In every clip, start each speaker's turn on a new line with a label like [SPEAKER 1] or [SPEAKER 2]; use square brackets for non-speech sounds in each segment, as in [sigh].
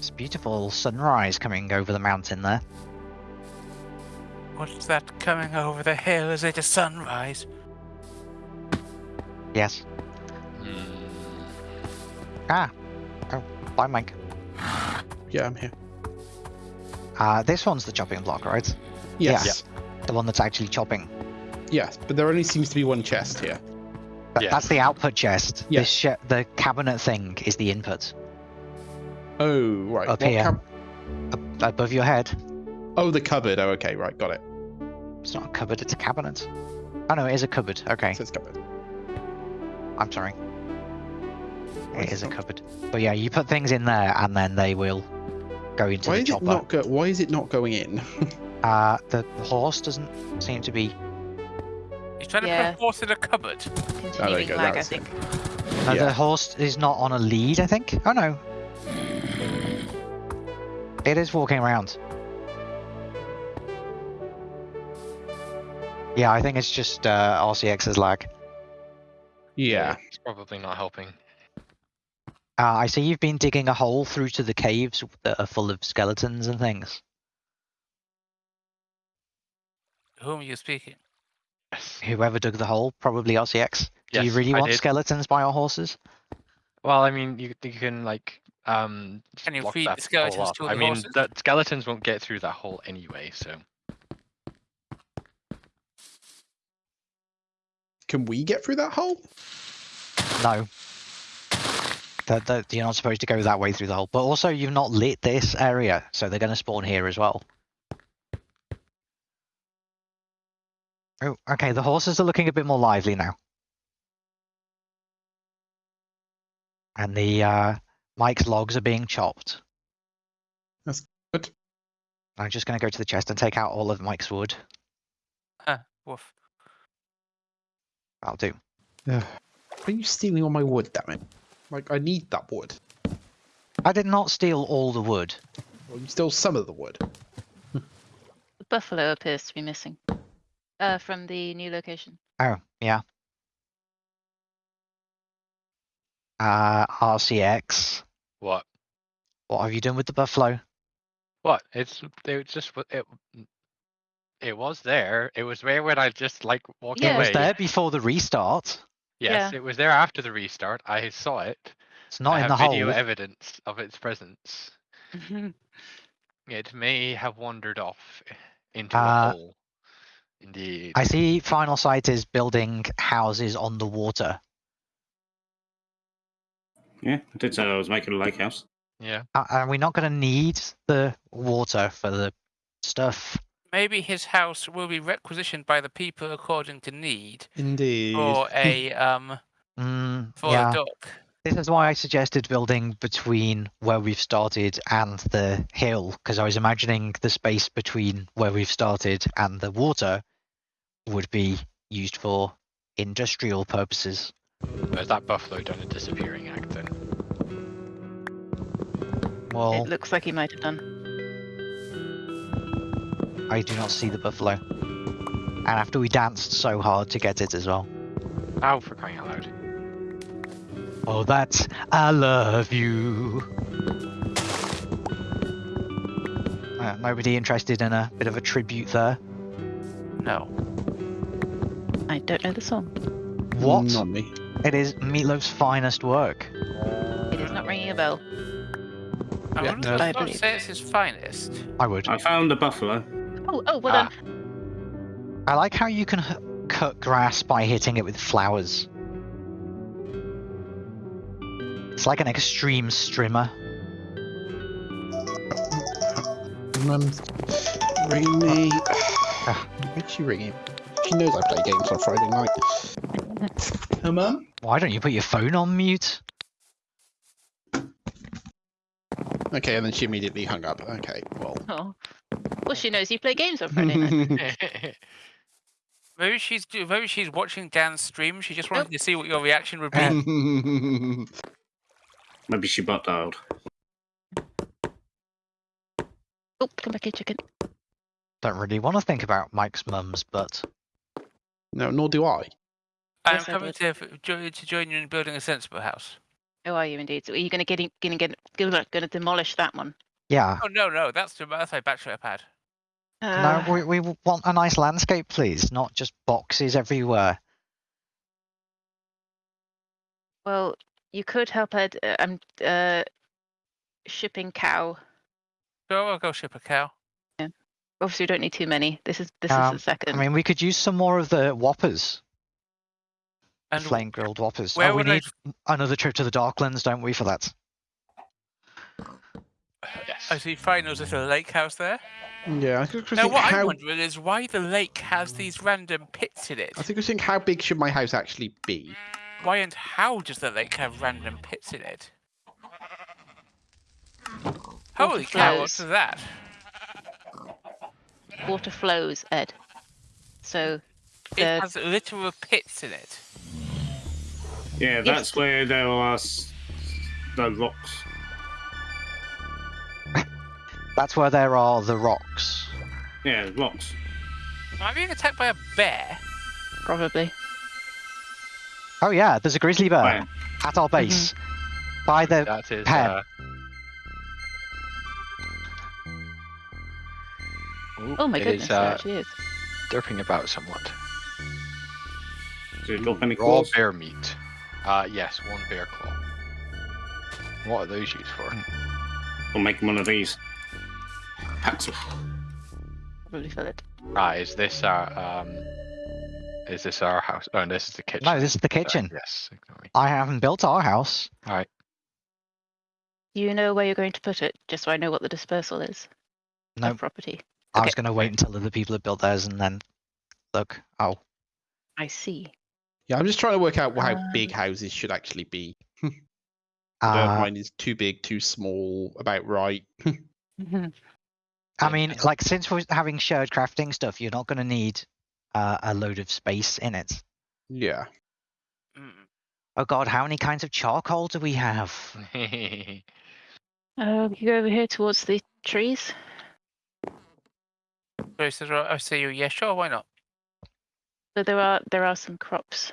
[SPEAKER 1] It's a beautiful sunrise coming over the mountain there.
[SPEAKER 2] What's that coming over the hill? Is it a sunrise?
[SPEAKER 1] Yes.
[SPEAKER 3] Hmm.
[SPEAKER 1] Ah. Oh, bye, Mike.
[SPEAKER 4] Yeah, I'm here.
[SPEAKER 1] Uh, this one's the chopping block, right?
[SPEAKER 4] Yes.
[SPEAKER 1] The one that's actually chopping.
[SPEAKER 4] Yes, but there only seems to be one chest here.
[SPEAKER 1] Th-
[SPEAKER 3] Yeah.
[SPEAKER 1] That's the output chest.
[SPEAKER 4] Yeah.
[SPEAKER 1] This sh- the cabinet thing is the input.
[SPEAKER 4] Oh, right.
[SPEAKER 1] Up
[SPEAKER 4] What
[SPEAKER 1] here.
[SPEAKER 4] cab-
[SPEAKER 1] Ab- above your head.
[SPEAKER 4] oh, the cupboard. Oh, okay, right, got it.
[SPEAKER 1] It's not a cupboard, it's a cabinet. Oh no, it is a cupboard. Okay,
[SPEAKER 4] It says cupboard.
[SPEAKER 1] I'm sorry.
[SPEAKER 4] Why
[SPEAKER 1] It
[SPEAKER 4] is
[SPEAKER 1] is a
[SPEAKER 4] not-
[SPEAKER 1] cupboard. But yeah, you put things in there and then they will go into
[SPEAKER 4] Why
[SPEAKER 1] the
[SPEAKER 4] is it not go- Why is it not going in? [laughs]
[SPEAKER 1] Uh, the horse doesn't seem to be.
[SPEAKER 2] He's trying to
[SPEAKER 5] Yeah.
[SPEAKER 2] put a horse in a cupboard.
[SPEAKER 5] Continuing
[SPEAKER 4] go,
[SPEAKER 5] lag, I
[SPEAKER 4] that's
[SPEAKER 5] think.
[SPEAKER 1] No,
[SPEAKER 4] Yeah.
[SPEAKER 1] The horse is not on a lead, I think. Oh no. It is walking around. Yeah, I think it's just uh, RCX's lag.
[SPEAKER 4] yeah.
[SPEAKER 3] It's probably not helping.
[SPEAKER 1] Uh, I see you've been digging a hole through to the caves that are full of skeletons and things.
[SPEAKER 2] Whom are you speaking?
[SPEAKER 3] Yes.
[SPEAKER 1] Whoever dug the hole, probably RCX. Do you really
[SPEAKER 3] I
[SPEAKER 1] want
[SPEAKER 3] did.
[SPEAKER 1] skeletons by our horses?
[SPEAKER 3] Well, I mean, you you can like um.
[SPEAKER 2] Can you
[SPEAKER 3] block
[SPEAKER 2] feed the
[SPEAKER 3] that hole
[SPEAKER 2] skeletons
[SPEAKER 3] up.
[SPEAKER 2] to
[SPEAKER 3] I mean,
[SPEAKER 2] horses?
[SPEAKER 3] the skeletons won't get through that hole anyway. So
[SPEAKER 4] Can we get through that hole?
[SPEAKER 1] No. That, that you're not supposed to go that way through the hole. But also, you've not lit this area, so they're going to spawn here as well. Oh, okay. The horses are looking a bit more lively now. And the uh, Mike's logs are being chopped.
[SPEAKER 4] That's good.
[SPEAKER 1] I'm just going to go to the chest and take out all of Mike's wood.
[SPEAKER 2] Huh, woof.
[SPEAKER 1] That'll do.
[SPEAKER 4] Ugh. Are you stealing all my wood, damn it? Like, I need that wood.
[SPEAKER 1] I did not steal all the wood.
[SPEAKER 4] Well, you stole some of the wood.
[SPEAKER 5] The buffalo appears to be missing. Uh, from the new location.
[SPEAKER 1] Oh, yeah. Uh, RCX.
[SPEAKER 3] What?
[SPEAKER 1] What have you done with the buffalo?
[SPEAKER 3] What? It's it just it. It was there. It was there when I just like walked
[SPEAKER 5] Yeah.
[SPEAKER 1] It was there before the restart.
[SPEAKER 3] Yes,
[SPEAKER 5] Yeah.
[SPEAKER 3] it was there after the restart. I saw it.
[SPEAKER 1] It's not
[SPEAKER 3] I
[SPEAKER 1] in
[SPEAKER 3] have
[SPEAKER 1] the
[SPEAKER 3] video
[SPEAKER 1] hole.
[SPEAKER 3] evidence of its presence. [laughs] It may have wandered off into
[SPEAKER 1] Uh,
[SPEAKER 3] a hole. Indeed.
[SPEAKER 1] I see Final Sight is building houses on the water.
[SPEAKER 6] Yeah, I did say I was making a lake house.
[SPEAKER 3] Yeah.
[SPEAKER 1] Uh, Are we not going to need the water for the stuff?
[SPEAKER 2] Maybe his house will be requisitioned by the people according to need
[SPEAKER 4] Indeed.
[SPEAKER 2] for [laughs] a um
[SPEAKER 1] Mm,
[SPEAKER 2] for
[SPEAKER 1] yeah.
[SPEAKER 2] a dock.
[SPEAKER 1] This is why I suggested building between where we've started and the hill, because I was imagining the space between where we've started and the water would be used for industrial purposes.
[SPEAKER 3] Has that buffalo done a disappearing act then?
[SPEAKER 1] Well,
[SPEAKER 5] It looks like he might have done.
[SPEAKER 1] I do not see the buffalo. And after we danced so hard to get it as well.
[SPEAKER 3] Ow, for crying out loud.
[SPEAKER 1] Oh, that's I love you. Uh, nobody interested in a bit of a tribute there.
[SPEAKER 2] No.
[SPEAKER 5] I don't know the song.
[SPEAKER 1] What?
[SPEAKER 4] Not me.
[SPEAKER 1] It is Meatloaf's finest work.
[SPEAKER 5] It is not ringing a bell.
[SPEAKER 2] I
[SPEAKER 4] Yeah,
[SPEAKER 2] wouldn't
[SPEAKER 4] no.
[SPEAKER 5] I
[SPEAKER 2] not say it's his finest.
[SPEAKER 1] I would.
[SPEAKER 6] I found a buffalo.
[SPEAKER 5] Oh, oh, well
[SPEAKER 3] Ah.
[SPEAKER 5] done.
[SPEAKER 1] I like how you can h- cut grass by hitting it with flowers. It's like an extreme strimmer.
[SPEAKER 4] Mum's ringing me. Why's she ringing? She knows I play games on Friday night. Her mum?
[SPEAKER 1] Why don't you put your phone on mute?
[SPEAKER 4] Okay, and then she immediately hung up. Okay, well.
[SPEAKER 5] Oh. Well, she knows you play games on Friday night. [laughs] [laughs]
[SPEAKER 2] Maybe she's maybe she's watching Dan's stream. She just wanted
[SPEAKER 5] Nope.
[SPEAKER 2] to see what your reaction would be.
[SPEAKER 4] Maybe [laughs]
[SPEAKER 6] Maybe she butt dialed.
[SPEAKER 5] Oh, come back here, chicken.
[SPEAKER 1] Don't really want to think about Mike's mum's butt.
[SPEAKER 4] no, nor do I.
[SPEAKER 2] I'm
[SPEAKER 5] Yes, I
[SPEAKER 2] coming
[SPEAKER 5] would.
[SPEAKER 2] to, f- to join you in building a sensible house.
[SPEAKER 5] Oh, are you indeed? So are you going to get going to get going to demolish that one?
[SPEAKER 1] Yeah.
[SPEAKER 2] Oh no, no, that's the that's my bachelor pad.
[SPEAKER 5] Uh,
[SPEAKER 1] no, we, we want a nice landscape, please, not just boxes everywhere.
[SPEAKER 5] Well, you could help Ed. Uh, I'm uh, shipping cow.
[SPEAKER 2] Go, I'll go ship a cow.
[SPEAKER 5] Obviously, we don't need too many. This is this
[SPEAKER 1] Um,
[SPEAKER 5] is the second.
[SPEAKER 1] I mean, we could use some more of the whoppers, the
[SPEAKER 2] And
[SPEAKER 1] flame grilled whoppers.
[SPEAKER 2] where
[SPEAKER 1] oh, we
[SPEAKER 2] would I
[SPEAKER 1] need another trip to the Darklands, don't we, for that?
[SPEAKER 3] Yes.
[SPEAKER 2] I see finals at a lake house there.
[SPEAKER 4] Yeah, I was just
[SPEAKER 2] Now,
[SPEAKER 4] think
[SPEAKER 2] what I'm wondering is why the lake has these random pits in it.
[SPEAKER 4] I think I was thinking how big should my house actually be?
[SPEAKER 2] Why and how does the lake have random pits in it? Holy cow, what's that?
[SPEAKER 5] Water flows, Ed. So
[SPEAKER 2] It
[SPEAKER 5] The-
[SPEAKER 2] has literal pits in it.
[SPEAKER 6] Yeah,
[SPEAKER 5] Yes.
[SPEAKER 6] that's where there are the rocks. [laughs]
[SPEAKER 1] That's where there are the rocks.
[SPEAKER 6] Yeah, rocks.
[SPEAKER 2] Am I being attacked by a bear?
[SPEAKER 5] probably.
[SPEAKER 1] Oh yeah, there's a grizzly bear
[SPEAKER 6] Where?
[SPEAKER 1] at our base. By the
[SPEAKER 3] That is.
[SPEAKER 1] Pen.
[SPEAKER 3] Uh, ooh,
[SPEAKER 5] Oh my goodness,
[SPEAKER 3] is,
[SPEAKER 5] there
[SPEAKER 3] uh,
[SPEAKER 5] actually is.
[SPEAKER 3] derping about somewhat.
[SPEAKER 6] Did it drop any
[SPEAKER 3] Raw bear meat. Uh, yes, one bear claw. What are those used for?
[SPEAKER 6] We'll make one of these. Packs of.
[SPEAKER 5] Probably fill it.
[SPEAKER 3] Ah, is this our um? Is this our house? Oh, this is the kitchen.
[SPEAKER 1] no, this is the
[SPEAKER 3] Uh,
[SPEAKER 1] kitchen.
[SPEAKER 3] yes. ignore me.
[SPEAKER 1] I haven't built our house. All right.
[SPEAKER 5] Do you know where you're going to put it? Just so I know what the dispersal is
[SPEAKER 1] No,
[SPEAKER 5] of property.
[SPEAKER 1] I was going to wait until other people have built theirs and then look. Oh,
[SPEAKER 5] I see.
[SPEAKER 4] Yeah, I'm just trying to work out how
[SPEAKER 5] Um,
[SPEAKER 4] big houses should actually be. [laughs]
[SPEAKER 1] Uh,
[SPEAKER 4] mine is too big, too small, about right. [laughs]
[SPEAKER 5] Mhm.
[SPEAKER 1] I
[SPEAKER 3] Yeah.
[SPEAKER 1] mean, like since we're having shared crafting stuff, you're not going to need uh, a load of space in it.
[SPEAKER 4] Yeah.
[SPEAKER 2] Mm.
[SPEAKER 1] Oh god, how many kinds of charcoal do we have? [laughs]
[SPEAKER 5] Uh, you go over here towards the trees.
[SPEAKER 2] So I say you, yeah, sure, why not?
[SPEAKER 5] So there are there are some crops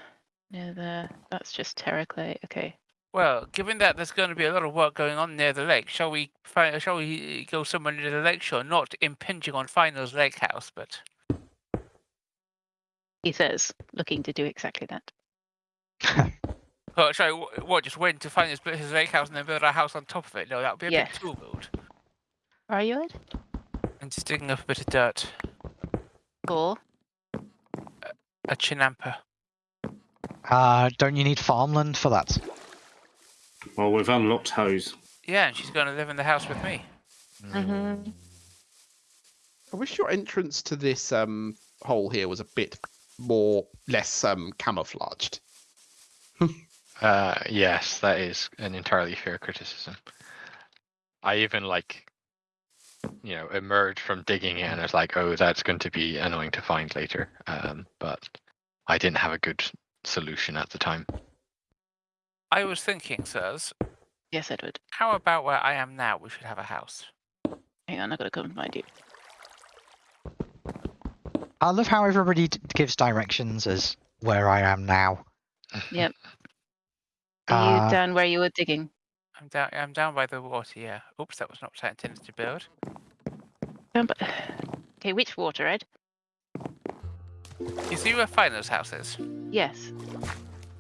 [SPEAKER 5] near there. That's just terra clay. Okay.
[SPEAKER 2] Well, given that there's going to be a lot of work going on near the lake, shall we find, shall we uh, go somewhere near the lake shore, not impinging on Final's lake house, but
[SPEAKER 5] He says, looking to do exactly that. [laughs]
[SPEAKER 2] oh, sorry, wh- what? Just wait to find his, his lake house and then build a house on top of it? No, that would be a
[SPEAKER 5] Yeah.
[SPEAKER 2] bit too bold.
[SPEAKER 5] Are you Ed?
[SPEAKER 2] And just digging up a bit of dirt,
[SPEAKER 5] Or
[SPEAKER 2] a chinampa.
[SPEAKER 1] Uh, don't you need farmland for that?
[SPEAKER 6] Well, we've unlocked hose.
[SPEAKER 2] Yeah, and she's going to live in the house with me.
[SPEAKER 5] Mhm.
[SPEAKER 4] I wish your entrance to this um hole here was a bit more less um camouflaged. [laughs]
[SPEAKER 3] Uh, yes, that is an entirely fair criticism. I even like, you know, emerge from digging it and I was like, oh, that's going to be annoying to find later. Um, but I didn't have a good solution at the time.
[SPEAKER 2] I was thinking, sirs,
[SPEAKER 5] yes, Edward.
[SPEAKER 2] how about where I am now? We should have a house.
[SPEAKER 5] Hang on, I've got to come and find you.
[SPEAKER 1] I love how everybody gives directions as where I am now. Yep. [laughs]
[SPEAKER 5] Are
[SPEAKER 1] Uh,
[SPEAKER 5] you down where you were digging?
[SPEAKER 2] I'm down. I'm down by the water. Yeah. Oops, that was not what I intended to build.
[SPEAKER 5] Down by... [sighs] Okay, which water, Ed?
[SPEAKER 2] You see where Final's house is?
[SPEAKER 5] Yes.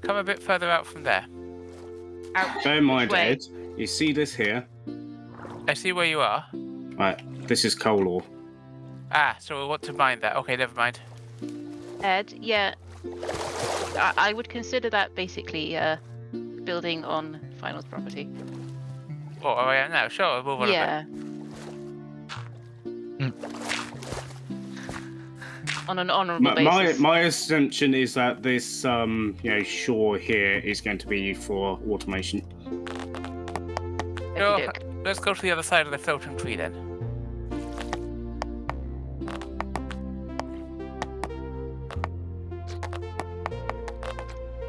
[SPEAKER 2] Come a bit further out from there.
[SPEAKER 5] Out.
[SPEAKER 6] Bear in mind,
[SPEAKER 5] way?
[SPEAKER 6] Ed, you see this here?
[SPEAKER 2] I see where you are.
[SPEAKER 6] Right, this is coal ore.
[SPEAKER 2] Ah, so we want to mine that. Okay, never mind.
[SPEAKER 5] Ed, yeah. I, I would consider that basically uh, building on Final's property.
[SPEAKER 2] Oh, where I am now. Sure, we'll move on a bit.
[SPEAKER 5] yeah. On an honourable
[SPEAKER 6] My, my
[SPEAKER 5] basis.
[SPEAKER 6] my assumption is that this um you know shore here is going to be for automation.
[SPEAKER 2] Sure, let's go to the other side of the floating tree then.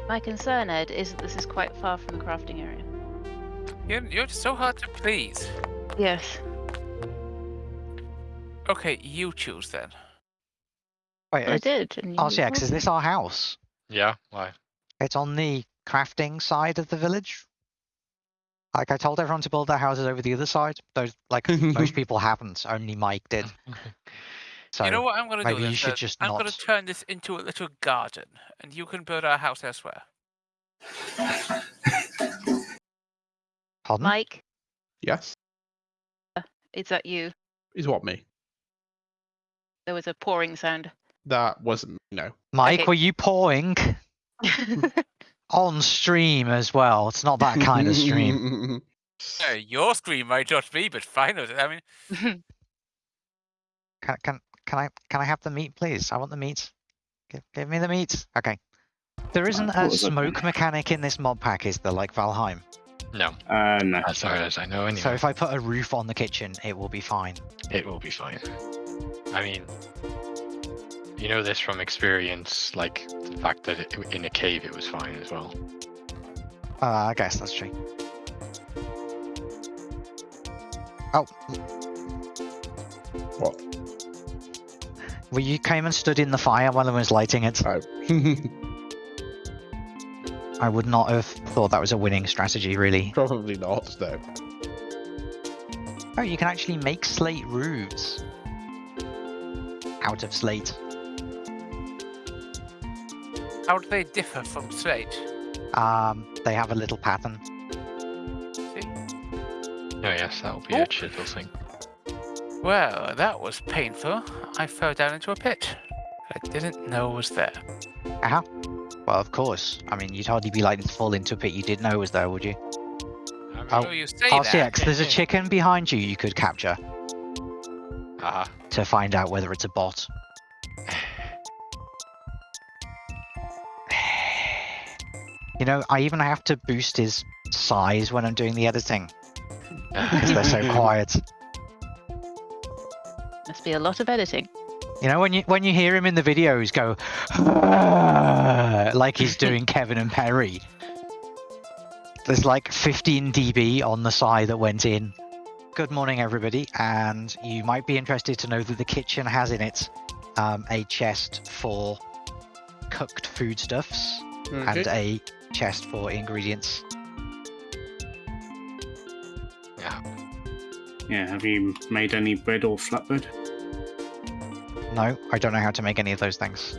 [SPEAKER 5] My concern, Ed, is that this is quite far from the crafting area.
[SPEAKER 2] You're, you're so hard to please.
[SPEAKER 5] Yes.
[SPEAKER 2] Okay, you choose then.
[SPEAKER 1] Wait,
[SPEAKER 5] I
[SPEAKER 1] uh,
[SPEAKER 5] did. And you
[SPEAKER 1] RCX, is this our house?
[SPEAKER 3] Yeah, why?
[SPEAKER 1] It's on the crafting side of the village. Like I told everyone to build their houses over the other side. Those like [laughs] most people haven't. Only Mike did. [laughs] So
[SPEAKER 2] you know what I'm going to do?
[SPEAKER 1] maybe you should just
[SPEAKER 2] I'm going to turn this into a little garden, and you can build our house elsewhere.
[SPEAKER 1] pardon?
[SPEAKER 5] Mike,
[SPEAKER 4] yes.
[SPEAKER 5] is that you?
[SPEAKER 4] Is what me?
[SPEAKER 5] There was a pouring sound.
[SPEAKER 4] That wasn't me, no.
[SPEAKER 1] Mike,
[SPEAKER 5] okay.
[SPEAKER 1] were you pouring [laughs] on stream as well? It's not that kind of stream. [laughs]
[SPEAKER 2] Uh, your screen might not be, but fine. I mean, [laughs]
[SPEAKER 1] Can, can can I can I have the meat, please? I want the meat. Give, give me the meat. Okay. There isn't
[SPEAKER 6] thought it
[SPEAKER 1] a smoke mechanic in this mod pack, is there? Like Valheim.
[SPEAKER 3] No,
[SPEAKER 6] Uh, no.
[SPEAKER 3] as far as I know, anyway.
[SPEAKER 1] So if I put a roof on the kitchen, it will be fine.
[SPEAKER 3] It will be fine. I mean, you know this from experience, like the fact that it, in a cave it was fine as well.
[SPEAKER 1] Uh, I guess that's true. Oh,
[SPEAKER 4] What?
[SPEAKER 1] Well, you came and stood in the fire while I was lighting it.
[SPEAKER 4] Oh. [laughs]
[SPEAKER 1] I would not have thought that was a winning strategy, really.
[SPEAKER 4] Probably not, though.
[SPEAKER 1] Oh, you can actually make slate roofs out of slate.
[SPEAKER 2] how do they differ from slate?
[SPEAKER 1] Um, they have a little pattern.
[SPEAKER 2] See?
[SPEAKER 3] Oh yes, that'll be
[SPEAKER 2] Oh.
[SPEAKER 3] a chisel thing.
[SPEAKER 2] Well, that was painful. I fell down into a pit. I didn't know it was there.
[SPEAKER 1] Uh-huh. Well, of course. I mean, you'd hardly be likely to fall into a pit you didn't know was there, would you?
[SPEAKER 3] I mean,
[SPEAKER 1] Oh,
[SPEAKER 2] Oh, you say
[SPEAKER 1] RCX,
[SPEAKER 2] that.
[SPEAKER 1] there's a chicken behind you you could capture
[SPEAKER 3] haha.
[SPEAKER 1] to find out whether it's a bot. [sighs] You know, I even have to boost his size when I'm doing the editing because they're so [laughs] quiet.
[SPEAKER 5] Must be a lot of editing.
[SPEAKER 1] You know, when you when you hear him in the videos go like he's [laughs] doing Kevin and Perry. There's like 15 dB on the side that went in. Good morning, everybody, and you might be interested to know that the kitchen has in it um, a chest for cooked foodstuffs and a chest for ingredients.
[SPEAKER 3] Yeah,
[SPEAKER 6] have you made any bread or flatbread?
[SPEAKER 1] No, I don't know how to make any of those things.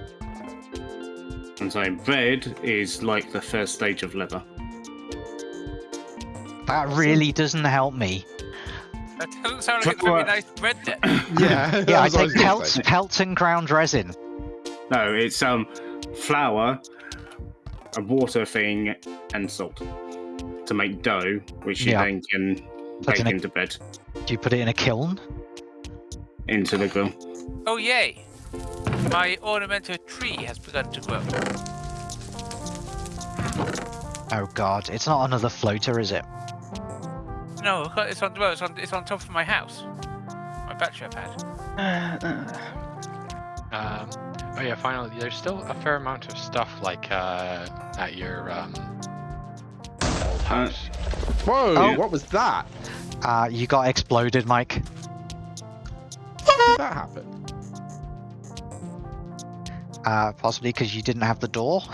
[SPEAKER 6] And so bread is like the first stage of leather.
[SPEAKER 1] That really doesn't help me.
[SPEAKER 2] That doesn't sound like a
[SPEAKER 6] Tr-
[SPEAKER 2] very nice bread. [laughs]
[SPEAKER 4] Yeah, [laughs]
[SPEAKER 1] Yeah, I
[SPEAKER 4] that's what
[SPEAKER 1] take pelts, pelts and ground resin.
[SPEAKER 6] No, it's um flour, a water thing, and salt to make dough, which you
[SPEAKER 1] Yeah.
[SPEAKER 6] then can
[SPEAKER 1] That's
[SPEAKER 6] bake into bread
[SPEAKER 1] Do you put it in a kiln?
[SPEAKER 6] into the grill.
[SPEAKER 2] Oh yay! My ornamental tree has begun to grow.
[SPEAKER 1] Oh god, it's not another floater, is it?
[SPEAKER 2] No, it's on well, it's on it's on top of my house. My battery pad. [sighs]
[SPEAKER 3] Um, oh yeah, finally, there's still a fair amount of stuff like uh, at your um, old house.
[SPEAKER 4] Whoa,
[SPEAKER 1] Oh.
[SPEAKER 4] what was that?
[SPEAKER 1] Uh, you got exploded, Mike.
[SPEAKER 4] That happen?
[SPEAKER 1] Uh, possibly because you didn't have the door. [laughs]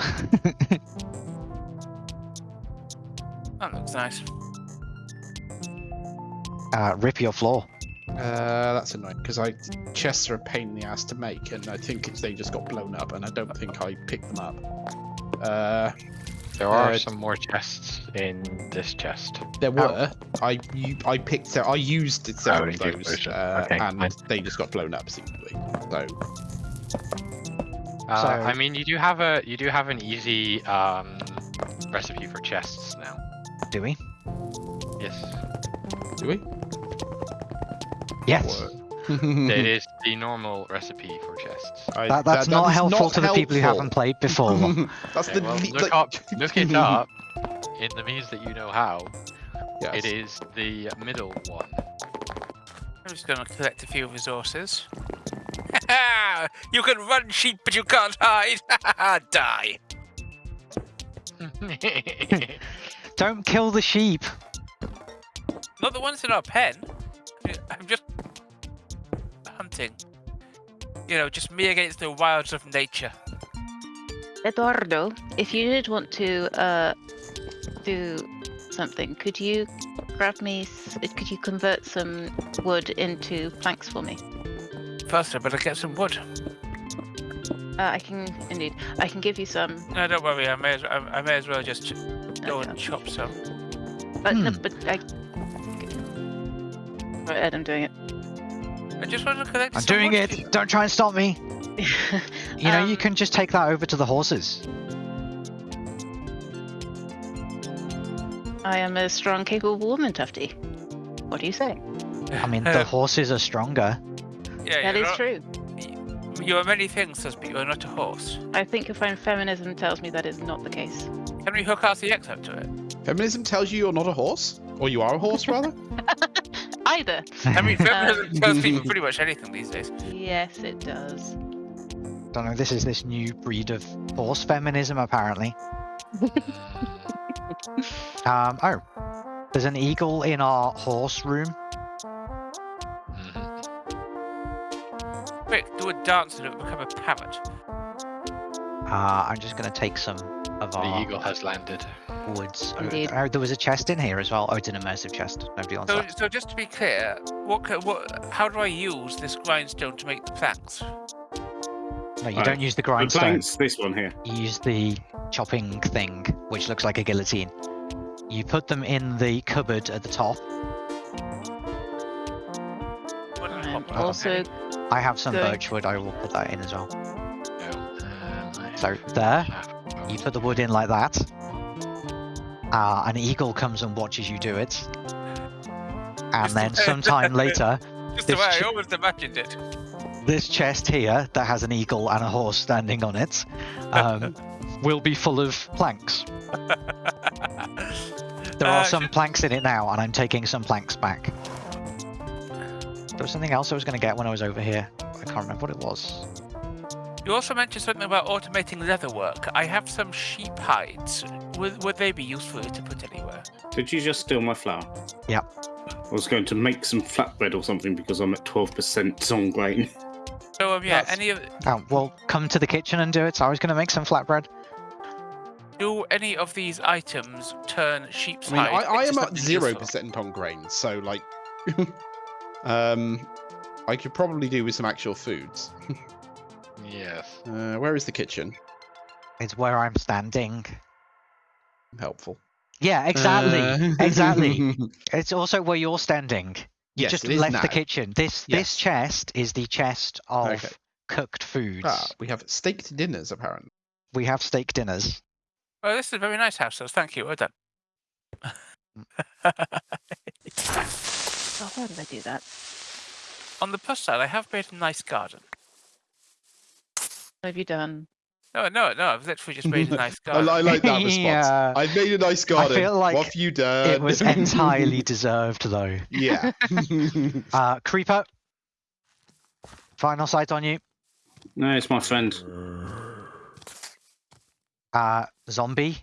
[SPEAKER 2] That looks nice.
[SPEAKER 1] uh, rip your floor.
[SPEAKER 4] Uh, that's annoying because I chests are a pain in the ass to make, and I think it's, they just got blown up, and I don't think I picked them up. Uh,
[SPEAKER 3] There are
[SPEAKER 4] Uh,
[SPEAKER 3] some more chests in this chest.
[SPEAKER 4] there were. I you, I picked. se- I used several
[SPEAKER 3] you
[SPEAKER 4] of those, uh,
[SPEAKER 3] Okay,
[SPEAKER 4] and
[SPEAKER 3] fine.
[SPEAKER 4] they just got blown up seemingly. So
[SPEAKER 3] Uh,
[SPEAKER 1] So-
[SPEAKER 3] I mean, you do have a you do have an easy um, recipe for chests now.
[SPEAKER 1] Do we?
[SPEAKER 3] Yes,
[SPEAKER 4] do we?
[SPEAKER 1] Yes.
[SPEAKER 3] it is the normal recipe for chests.
[SPEAKER 4] I-
[SPEAKER 1] That, that's
[SPEAKER 4] that
[SPEAKER 1] not
[SPEAKER 4] is
[SPEAKER 1] helpful to the people who haven't played before. [laughs]
[SPEAKER 4] that's
[SPEAKER 3] Okay,
[SPEAKER 4] the
[SPEAKER 3] well,
[SPEAKER 4] le-
[SPEAKER 3] look
[SPEAKER 4] like-
[SPEAKER 3] up, look it [laughs] up in the means that you know how.
[SPEAKER 4] Yes.
[SPEAKER 3] It is the middle one.
[SPEAKER 2] I'm just going to collect a few resources. [laughs] you can run, sheep, but you can't hide. Die.
[SPEAKER 1] Don't kill the sheep.
[SPEAKER 2] Not the ones in our pen. I'm just hunting. You know, just me against the wilds of nature.
[SPEAKER 5] Eduardo, if you did want to uh, do something. Could you grab me? Could you convert some wood into planks for me?
[SPEAKER 2] First, I better get some wood.
[SPEAKER 5] Uh, I can indeed. I can give you some.
[SPEAKER 2] No, don't worry. I may as, I, I may as well just go
[SPEAKER 5] Okay.
[SPEAKER 2] and chop some.
[SPEAKER 5] But no,
[SPEAKER 1] Hmm.
[SPEAKER 5] but I. Right, Ed, I'm doing it.
[SPEAKER 2] I just want to collect
[SPEAKER 1] I'm
[SPEAKER 2] some
[SPEAKER 1] doing
[SPEAKER 2] wood.
[SPEAKER 1] it. Don't try and stop me. [laughs] You know, you
[SPEAKER 5] Um,
[SPEAKER 1] can just take that over to the horses.
[SPEAKER 5] I am a strong, capable woman, Tufty. What do you say?
[SPEAKER 1] I mean, [laughs] the horses are stronger.
[SPEAKER 2] yeah,
[SPEAKER 5] That
[SPEAKER 2] you're not-
[SPEAKER 5] true.
[SPEAKER 2] You are many things, Sus, but you are not a horse.
[SPEAKER 5] I think you'll find feminism tells me that is not the case.
[SPEAKER 2] Can we hook RCX up to it?
[SPEAKER 4] Feminism tells you you're not a horse, or you are a horse rather. [laughs]
[SPEAKER 5] Either.
[SPEAKER 2] I mean, feminism
[SPEAKER 5] Um,
[SPEAKER 2] tells people pretty much anything these days.
[SPEAKER 5] Yes, it does.
[SPEAKER 1] I don't know. This is this new breed of horse feminism, apparently. [laughs] Um. Oh, there's an eagle in our horse room.
[SPEAKER 2] Quick, do a dance and it will become a parrot.
[SPEAKER 1] Uh, I'm just gonna take some of
[SPEAKER 3] The
[SPEAKER 1] our The
[SPEAKER 3] eagle has landed.
[SPEAKER 1] Woods. Oh,
[SPEAKER 5] Indeed.
[SPEAKER 1] oh, there was a chest in here as well. Oh, it's an immersive chest. Nobody wants
[SPEAKER 2] So,
[SPEAKER 1] that.
[SPEAKER 2] so just to be clear, what, what, how do I use this grindstone to make the planks?
[SPEAKER 1] No, you
[SPEAKER 6] Right.
[SPEAKER 1] don't use the
[SPEAKER 6] The
[SPEAKER 1] grindstone.
[SPEAKER 6] planks, this one here.
[SPEAKER 1] You use the chopping thing, which looks like a guillotine. You put them in the cupboard at the top.
[SPEAKER 2] What do I
[SPEAKER 5] also,
[SPEAKER 1] I have some
[SPEAKER 5] Good.
[SPEAKER 1] birch wood. I will put that in as well.
[SPEAKER 3] No, um,
[SPEAKER 1] So there, you put the wood in like that. Uh, an eagle comes and watches you do it. And then sometime [laughs] later,
[SPEAKER 2] Just the
[SPEAKER 1] this
[SPEAKER 2] way I imagined it.
[SPEAKER 1] this chest here that has an eagle and a horse standing on it um, [laughs] will be full of planks. There
[SPEAKER 2] Uh,
[SPEAKER 1] are some planks in it now, and I'm taking some planks back. There was something else I was going to get when I was over here. I can't remember what it was.
[SPEAKER 2] You also mentioned something about automating leather work. I have some sheep hides. Would, would they be useful to put anywhere?
[SPEAKER 6] Did you just steal my flour?
[SPEAKER 1] Yeah.
[SPEAKER 6] I was going to make some flatbread or something because I'm at 12% on grain.
[SPEAKER 2] So um, yeah,
[SPEAKER 4] That's-
[SPEAKER 2] any of
[SPEAKER 1] Oh, well, come to the kitchen and do it. I was going to make some flatbread.
[SPEAKER 2] do any of these items turn sheep's
[SPEAKER 4] I mean, I,
[SPEAKER 2] hide
[SPEAKER 4] I
[SPEAKER 2] into
[SPEAKER 4] am at zero percent on grain, so like, [laughs] um, I could probably do with some actual foods. [laughs]
[SPEAKER 3] Yes.
[SPEAKER 4] Uh, where is the kitchen?
[SPEAKER 1] It's where I'm standing.
[SPEAKER 4] Helpful.
[SPEAKER 1] Yeah, exactly.
[SPEAKER 4] Uh, [laughs]
[SPEAKER 1] exactly. It's also where you're standing. You
[SPEAKER 4] Yes,
[SPEAKER 1] just
[SPEAKER 4] it is
[SPEAKER 1] left the kitchen. This
[SPEAKER 4] Yes.
[SPEAKER 1] this chest is the chest of
[SPEAKER 4] Okay.
[SPEAKER 1] cooked foods.
[SPEAKER 4] Ah, we have steaked dinners apparently.
[SPEAKER 1] We have steak dinners.
[SPEAKER 2] Oh, this is a very nice house, so thank you. Well done.
[SPEAKER 5] oh, why did I do that?
[SPEAKER 2] On the plus side, I have made a nice garden.
[SPEAKER 5] What have you done?
[SPEAKER 2] No, no, no. I've literally just made a [laughs] nice
[SPEAKER 4] I,
[SPEAKER 2] garden.
[SPEAKER 4] li- I like that [laughs] response.
[SPEAKER 1] Yeah.
[SPEAKER 4] I've made a nice garden.
[SPEAKER 1] feel like
[SPEAKER 4] what have you done?
[SPEAKER 1] It was entirely [laughs] deserved, though.
[SPEAKER 4] yeah.
[SPEAKER 1] Uh, Creeper. Final sight on you.
[SPEAKER 6] No, it's my friend.
[SPEAKER 1] Uh, zombie.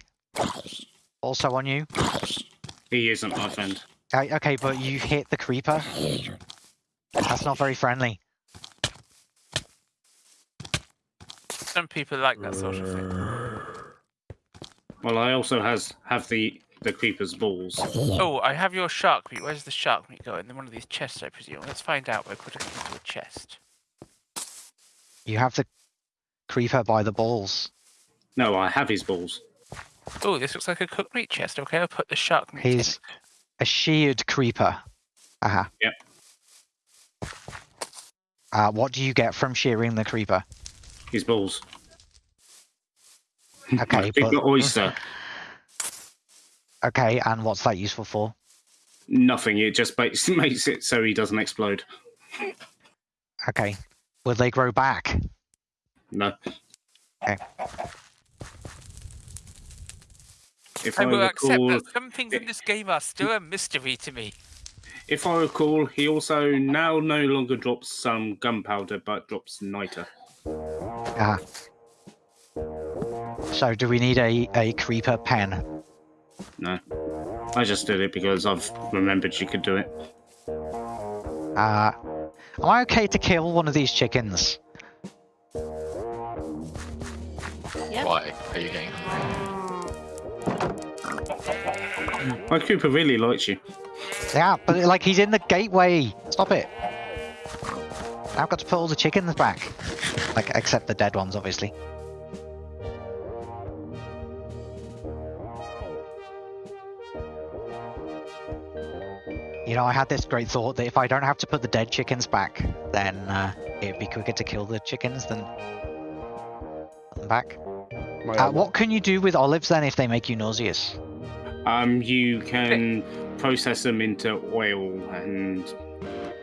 [SPEAKER 1] Also on you.
[SPEAKER 6] He isn't my friend.
[SPEAKER 1] Uh, okay, but you hit the creeper. That's not very friendly.
[SPEAKER 2] Some people like that sort of thing. [sighs]
[SPEAKER 6] Well, I also has have the the creeper's balls.
[SPEAKER 2] Oh, I have your shark meat. Where's the shark meat going? In one of these chests, I presume. Let's find out by putting it into a chest.
[SPEAKER 1] You have the creeper by the balls.
[SPEAKER 6] No, I have his balls.
[SPEAKER 2] Oh, this looks like a cooked meat chest. Okay, I'll put the shark meat.
[SPEAKER 1] He's
[SPEAKER 2] it.
[SPEAKER 1] a sheared creeper. Aha.
[SPEAKER 6] Yep.
[SPEAKER 1] Uh, what do you get from shearing the creeper?
[SPEAKER 6] His balls.
[SPEAKER 1] Okay,
[SPEAKER 6] Big
[SPEAKER 1] but
[SPEAKER 6] oyster.
[SPEAKER 1] okay, and what's that useful for?
[SPEAKER 6] Nothing. It just makes, [laughs] makes it so he doesn't explode.
[SPEAKER 1] Okay, will they grow back?
[SPEAKER 6] No.
[SPEAKER 1] Okay.
[SPEAKER 6] If
[SPEAKER 2] I
[SPEAKER 6] I,
[SPEAKER 2] will accept
[SPEAKER 6] recall,
[SPEAKER 2] that some things in this game are still a mystery to me.
[SPEAKER 6] if I recall, he also now no longer drops some gunpowder, but drops niter.
[SPEAKER 1] Ah. So do we need a, a creeper pen?
[SPEAKER 6] No, I just did it because I've remembered you could do it.
[SPEAKER 1] Uh, am I okay to kill one of these chickens?
[SPEAKER 5] Yep.
[SPEAKER 3] Why are you getting hungry?
[SPEAKER 6] My Cooper really likes you.
[SPEAKER 1] Yeah, but like he's in the gateway. Stop it. I've got to put all the chickens back. Like, except the dead ones, obviously. You know, I had this great thought that if I don't have to put the dead chickens back, then uh, it'd be quicker to kill the chickens than put them back. Uh, what can you do with olives then if they make you nauseous?
[SPEAKER 6] Um, you can process them into oil and.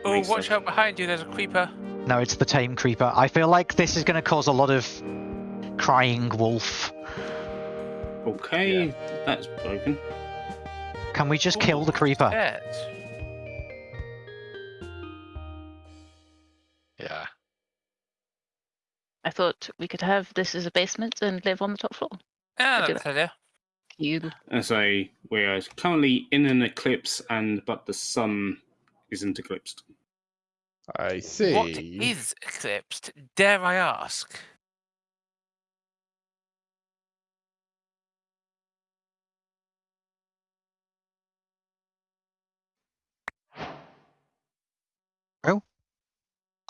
[SPEAKER 2] Oh, watch
[SPEAKER 6] sense.
[SPEAKER 2] out behind you, there's a creeper.
[SPEAKER 1] No, it's the tame creeper. I feel like this is going to cause a lot of crying wolf.
[SPEAKER 6] Okay, that's broken.
[SPEAKER 1] Can we just
[SPEAKER 2] Ooh,
[SPEAKER 1] kill the creeper?
[SPEAKER 2] Dead.
[SPEAKER 3] Yeah.
[SPEAKER 5] I thought we could have this as a basement and live on the top floor.
[SPEAKER 2] Yeah,
[SPEAKER 5] do
[SPEAKER 2] that's idea.
[SPEAKER 5] You
[SPEAKER 6] And so we are currently in an eclipse, and but the sun isn't eclipsed.
[SPEAKER 4] I see.
[SPEAKER 2] What is eclipsed? Dare I ask?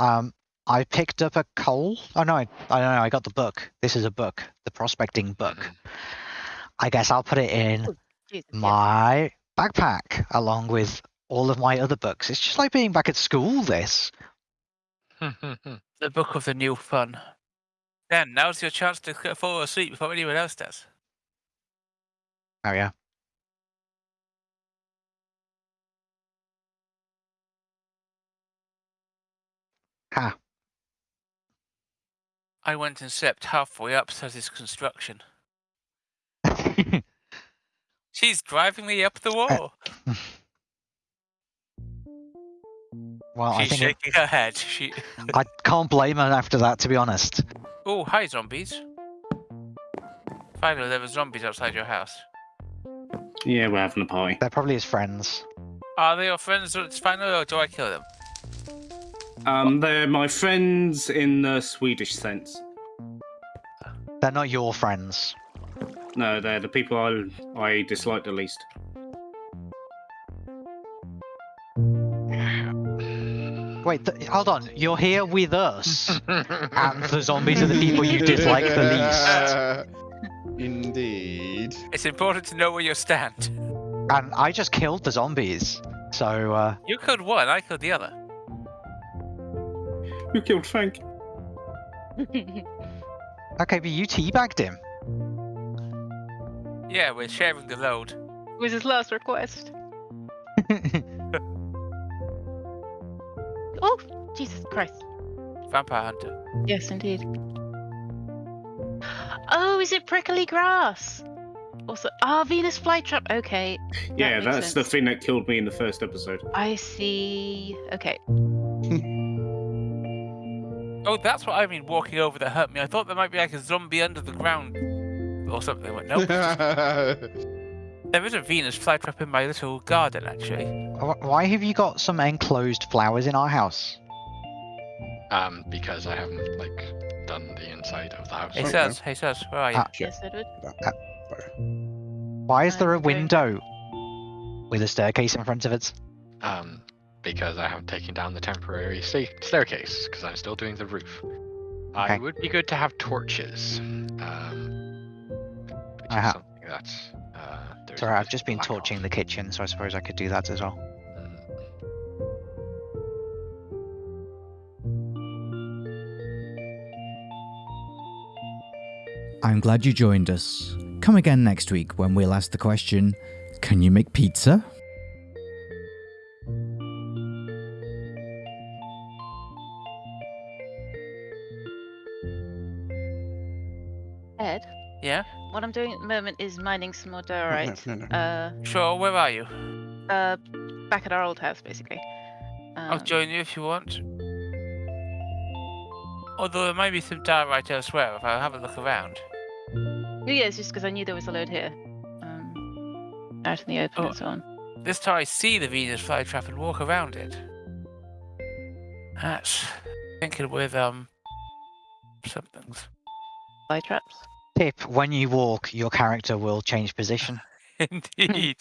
[SPEAKER 1] Um, I picked up a coal. Oh no, I, I don't know. I got the book. This is a book, the prospecting book.
[SPEAKER 3] Mhm.
[SPEAKER 1] I guess I'll put it in my backpack along with all of my other books. It's just like being back at school. This. [laughs]
[SPEAKER 2] The book of the new fun. Then now's your chance to fall asleep before anyone else does.
[SPEAKER 1] Oh yeah. Ha.
[SPEAKER 2] I went and slept halfway up to this construction. [laughs] She's driving me up the uh, wall. [laughs]
[SPEAKER 1] well, I
[SPEAKER 2] She's
[SPEAKER 1] think it-
[SPEAKER 2] shaking her head. She.
[SPEAKER 1] I can't blame her after that. To be honest.
[SPEAKER 2] Oh, hi, zombies. Finally, there were zombies outside your house.
[SPEAKER 6] Yeah, we're having a party.
[SPEAKER 1] They're probably his friends.
[SPEAKER 2] Are they your friends? It's final, or do I kill them?
[SPEAKER 6] Um, they're my friends in the Swedish sense.
[SPEAKER 1] They're not your friends.
[SPEAKER 6] No, they're the people I I dislike the least.
[SPEAKER 1] Wait, th- hold on. You're here with us, [laughs] and the zombies are the people you dislike the [laughs] least.
[SPEAKER 4] Indeed.
[SPEAKER 2] It's important to know where you stand.
[SPEAKER 1] And I just killed the zombies. So, uh,
[SPEAKER 2] You killed one, I killed the other.
[SPEAKER 6] You killed Frank? [laughs]
[SPEAKER 1] okay, but you teabagged him.
[SPEAKER 2] Yeah, we're sharing the load.
[SPEAKER 5] was his last request. Oh, Jesus Christ.
[SPEAKER 2] Vampire hunter.
[SPEAKER 5] Yes, indeed. Oh, is it prickly grass? Also, ah, Venus flytrap. Okay,
[SPEAKER 6] Yeah,
[SPEAKER 5] makes
[SPEAKER 6] that's the thing that killed me in the first episode.
[SPEAKER 5] I see. Okay. [laughs]
[SPEAKER 2] Oh, that's what I mean walking over that hurt me. I thought there might be like a zombie under the ground or something. But nope. [laughs] there is a Venus flytrap in my little garden, actually.
[SPEAKER 1] Why have you got some enclosed flowers in our house?
[SPEAKER 3] um, because I haven't like done the inside of the house.
[SPEAKER 2] Hey,
[SPEAKER 4] Okay.
[SPEAKER 2] hey, says, where are you?
[SPEAKER 4] Sure.
[SPEAKER 5] Yes, Edward.
[SPEAKER 1] Why is there a
[SPEAKER 5] I'm going-
[SPEAKER 1] window with a staircase in front of it?
[SPEAKER 3] Um, because I haven't taken down the temporary sta- staircase because I'm still doing the roof. I
[SPEAKER 1] Okay.
[SPEAKER 3] would be good to have torches. Um, which is
[SPEAKER 1] Uh-huh.
[SPEAKER 3] something that. There's
[SPEAKER 1] Sorry,
[SPEAKER 3] a
[SPEAKER 1] I've just been
[SPEAKER 3] lack of.
[SPEAKER 1] torching the kitchen, so I suppose I could do that as well.
[SPEAKER 7] I'm glad you joined us. Come again next week when we'll ask the question Can you make pizza?
[SPEAKER 5] Ed,
[SPEAKER 2] Yeah?
[SPEAKER 5] What I'm doing at the moment is mining some more diorite. [laughs]
[SPEAKER 4] No, no, no.
[SPEAKER 5] Uh,
[SPEAKER 2] Sure, where are you?
[SPEAKER 5] uh, back at our old house, basically.
[SPEAKER 2] I'll
[SPEAKER 5] Um,
[SPEAKER 2] join you if you want. Although there might be some diorite elsewhere if I have a look around.
[SPEAKER 5] oh, yeah, it's just because I knew there was a load here. Um, out in the open
[SPEAKER 2] Oh.
[SPEAKER 5] and so on.
[SPEAKER 2] This time I see the Venus flytrap and walk around it. That's thinking with um somethings.
[SPEAKER 5] Fly traps.
[SPEAKER 1] Tip, when you walk, your character will change position. [laughs]
[SPEAKER 2] Indeed.